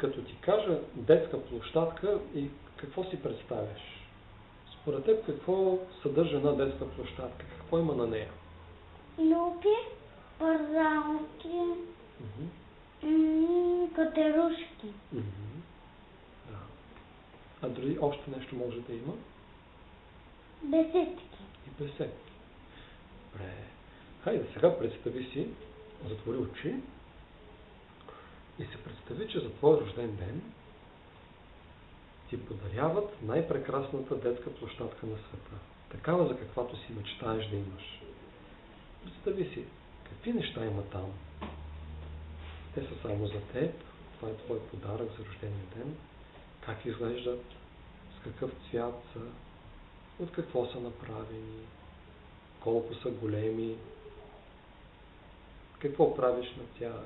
като ти кажа детска площадка и какво си представяш? Според теб какво съдържа една детска площадка? Какво има на нея? Мгм. м, катерушки. Да. А дори още нещо може да има? Беседки. И беседки. Добре. Хайде, сега представи си, затвори очи и се представи, че за твой рожден ден ти подаряват най-прекрасната детска площадка на света. Такава, за каквато си мечтаеш да имаш. Представи си, какви неща има там. Те са само за теб. Това е твой подарък за рождения ден. Как изглеждат, с какъв цвят са, от какво са направени, колко са големи, какво правиш на тях.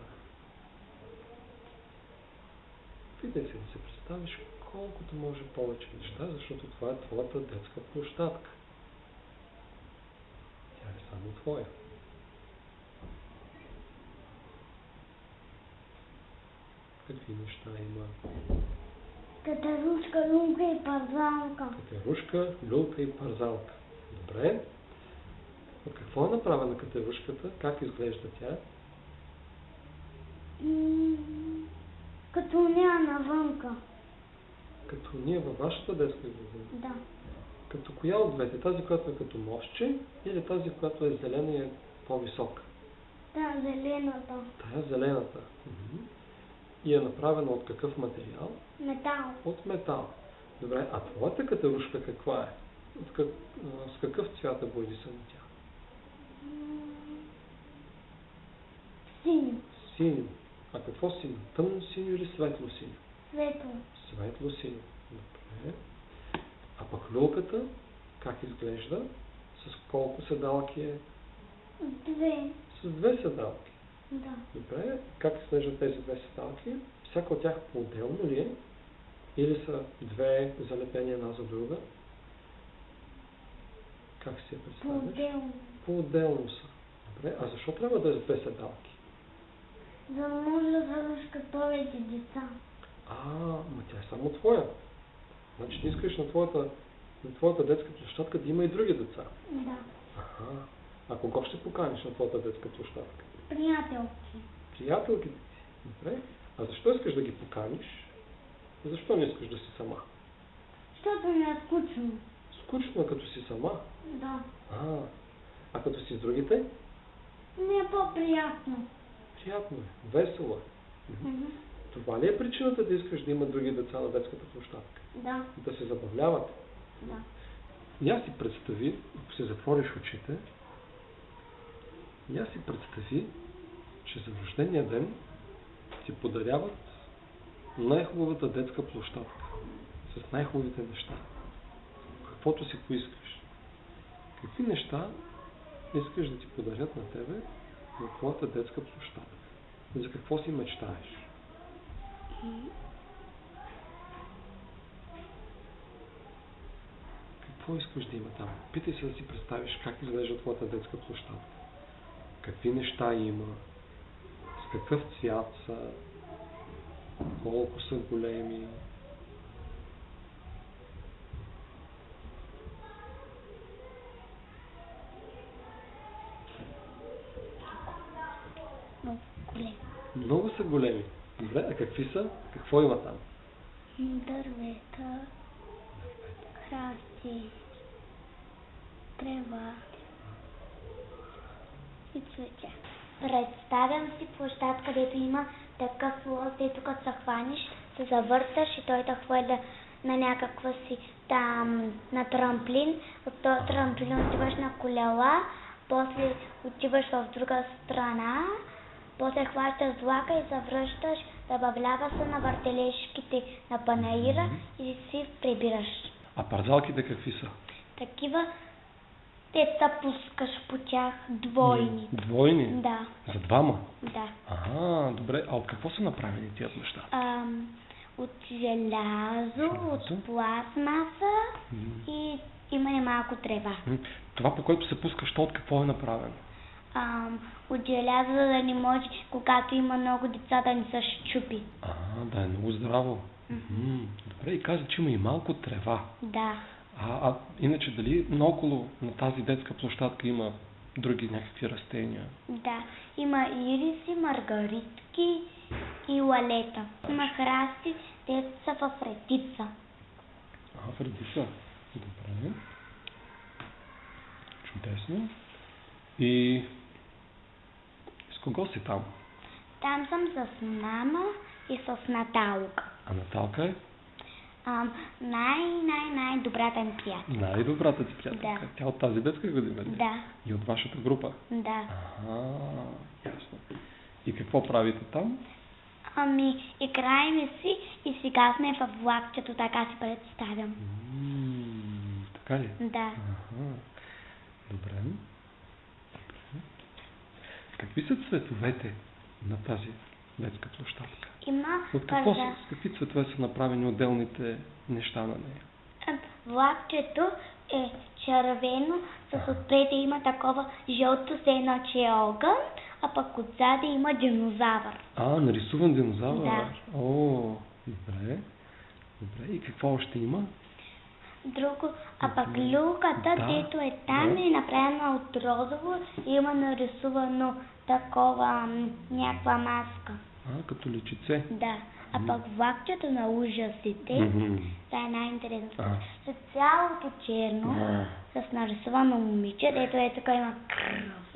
Питай се да се представиш колкото може повече неща, защото това е твоята детска площадка. Тя е само твоя. Какви неща има? Катерушка, люмка и парзалка. Катерушка, люлка и парзалка. Добре. От какво е направена катерушката? Как изглежда тя? М, Като нея навънка. Като ние във вашата детска градина. Да. Като коя от двете? Тази, която е като мостче или тази, която е зелена и е по-висока? Да, зелената. Тая зелената. Мгм. И е направена от какъв материал? Метал. От метал. Добре, а твоята катерушка каква е? От как, с какъв цвят е боядисана тя? Синьо. Синьо. А какво синьо? Тъмно синьо или светло синьо? Светло. Светло синьо. Добре. А пък люлката, как изглежда? С колко седалки е? Две. С две седалки. Да. Добре. Как изглеждат тези две седалки? Всяка от тях по-отделно ли е? Или са две залепени една за друга? Как си я представяш? По-отделно. По-отделно са. Добре. А защо трябва да е с две седалки? За да завършкат повече деца. А, ма тя е само твоя. Значи ти искаш на твоята, на твоята детска площадка да има и други деца. Да. Аха. А кого ще поканиш на твоята детска площадка? Приятелки. Приятелките си. Добре. А защо искаш да ги поканиш? Защо не искаш да си сама? Защото ми е скучно. Скучно е като си сама. Да. А, а като си с другите? Ми е по-приятно. Приятно е. Весело е. Това ли е причината да искаш да има други деца на детската площадка? Да. Да се забавляват? Да. Я си представи, ако си затвориш очите, я си представи, че за рождения ден ти подаряват най-хубавата детска площадка с най-хубавите неща. Каквото си поискаш. Какви неща искаш да ти подарят на тебе на твоята детска площадка? За какво си мечтаеш? Какво искаш да има там? Питай се да си представиш как изглежда твоята детска площадка. Какви неща има, с какъв цвят са, колко са големи. Много голем. Много са големи. Добре, а какви са? Какво има там? Дървета, храсти, трева и цветя. Представям си площад, където има такъв лоз, дето като се хваниш, се завърташ и той те хвърля на някаква си там, на трамплин. От този трамплин отиваш на колела, после отиваш в друга страна, после хващаш влака и завръщаш, забавлява се на въртележките на панаира и си прибираш. А парзалките какви са? Такива те се пускаш по тях двойни. Двойни? Да, За двама? да. Ага, добре. А от какво са направени тия неща? Ам, от желязо, Желязо. от пластмаса и има и малко трева. Това, по което се пускаш, то от какво е направено? Ам, от желязо, за да не може, когато има много деца, да не се щупи. А, да е много здраво. Мгм. Добре, и каза, че има и малко трева. Да. А, а иначе дали наоколо на тази детска площадка има други някакви растения? Да, има ириси, маргаритки и лалета. Има храсти, те са в редица. А, в редица. Добре. Чудесно. И кого си там? Там съм с мама и с Наталка. А Наталка е Ам, най, най, най добрата ми приятел. най-добрата ти приятелка. Да. Тя от тази детска година ли? Да, И от вашата група? да. Ага, ясно. И какво правите там? Ами, играем си и сега сме в влакчето, така си представям. М, така ли? Да. Ага. Добре. Какви са цветовете на тази детска площадка? Има От какво са, с какви цветове са направени отделните неща на нея? Влакчето е червено, с отпред има такова жълто сено, че е огън, а пък отзади има динозавър. А, нарисуван динозавър. Да. О, добре. Добре. И какво още има? Друго, а пък люката, Да, дето е там, да. е направена от розово и има нарисувано такова някаква маска. А, като личице. Да. А пък влакчето на ужасите, Мгм. това е най-интересното. С цялото черно, А. с нарисувано момиче, дето е така има кръв.